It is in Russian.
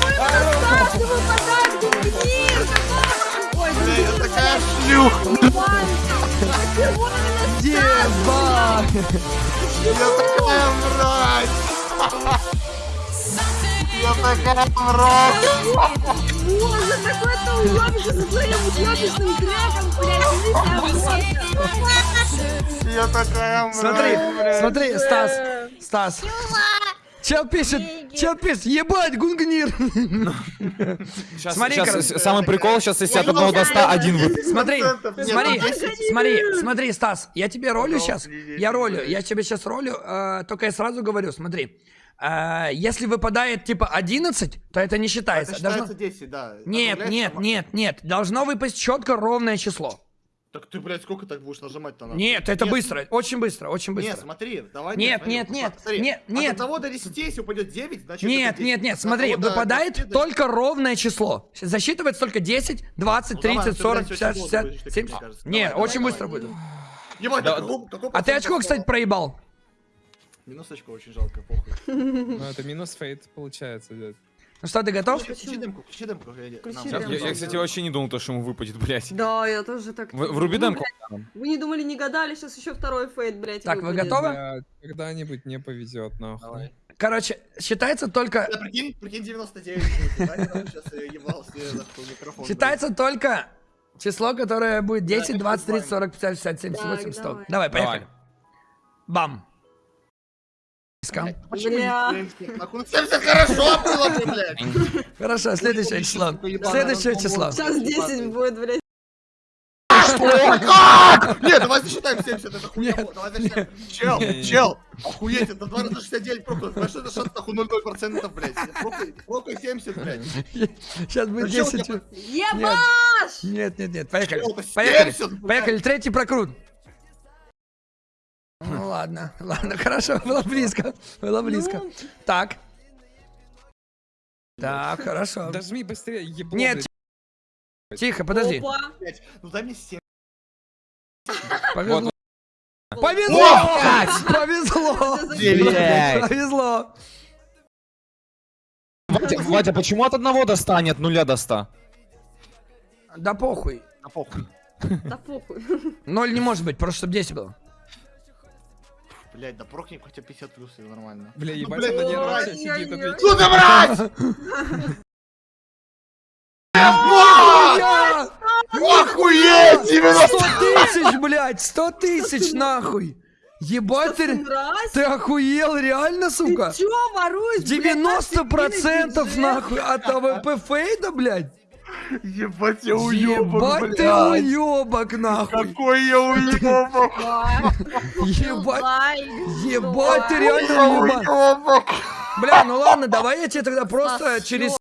Каждому подарки, блин! Ой, блин, такая шлюха! Дева! Я такая мразь! Я такая мразь! Боже, такой-то уебище за твоим уебищным треком, Я такая мразь, Смотри, смотри, Стас, Стас. Чел пишет, чел пишет, ебать, гунгнир. Сейчас, Смотри, сейчас, самый прикол, сейчас если от 1 до 100 один выпадет. Смотри, смотри, ну, 10. смотри, смотри, Стас, я тебе ролю сейчас, я ролю, я тебе сейчас ролю, э, только я сразу говорю, смотри, э, если выпадает типа 11, то это не считается. Это Должно- считается 10, да. Нет, нет, нет, нет, должно выпасть четко ровное число. Так ты, блядь, сколько так будешь нажимать-то на? Нет, это быстро, очень быстро, очень Нет, быстро. смотри, давай. Нет, смотри, нет, нет, смотри. нет, нет. От 1 до 10, если упадет 9, значит Нет, это 10. нет, нет, От смотри, 1 до выпадает 10 только ровное число. Засчитывается только 10, 20, Ну, давай, 30, ты, 40, блядь, 50, очень 60, долго будешь, 70. мне кажется. Не, Давай, очень давай, быстро давай. будет. Ебать, Да, какой- какой А ты очко, кстати, проебал. Минус очко очень жалко, похуй. Ну, это минус фейт получается, дядь. Ну что, ты готов? Включи демку, включи демку. я- кстати, вообще не думал, то, что ему выпадет, блядь. Да, я тоже так. В- Вруби Ну, демку. блядь, Вы не думали, не гадали, сейчас еще второй фейт, блядь. Так, вы готовы? Когда-нибудь не повезет, нахуй. Короче, считается только... Да, прикинь, прикинь 99. Сейчас я ебал себе нахуй микрофон. Считается только число, которое будет 10, это 20, 30, нормально. 40, 50, 60, 70, Так, 80, 100. давай. Поехали. Бам. Почему Бля. не 70? Нахуй, 70 хорошо было бы, блядь. Хорошо, следующее число. Следующее число. Сейчас 10 будет, блядь. Ой, как? Нет, давай засчитаем 70, это хуйня. Нет, Давай засчитаем. Чел, чел, охуеть, это 2 раза 69 прокурор. Знаешь, это шанс нахуй 0,0%, блядь. Прокуй 70, блядь. Сейчас будет Да чё у 10. тебя- Ебаш! Нет, нет, нет, поехали. Поехали, 70, блядь. поехали, третий прокрут. Ну ладно, ладно, хорошо, было близко, было близко. Ну. Так. Так, хорошо. Дожми быстрее, ебло, Нет, блядь. Тихо, подожди. Опа. Ну дай мне 7. Повезло. Повезло! Повезло! Повезло! Вадя, Вадя, почему от 1 до 100, а не от 0 до 100? Да похуй. На похуй. Да похуй. Ноль не может быть, просто чтобы 10 было. Блядь, да прокни хотя 50 плюс, и нормально. Бля, Ну, ебать, блядь, она не нравится, сидит, отвечает. Ну ты мразь! Я! Охуеть! 90! 100 тысяч, блядь! 100 тысяч, нахуй! Ебать, ты, ты охуел, реально, сука? Ты чё воруешь, блядь, наш 90% бюджет? нахуй от AWP fade а, блядь? Ебать, я уёбок, Ебать ты блядь! уебок, нахуй! Какой я уёбок! Ебать, ебать ты реально уебок! Бля, ну ладно, давай я тебе тогда просто через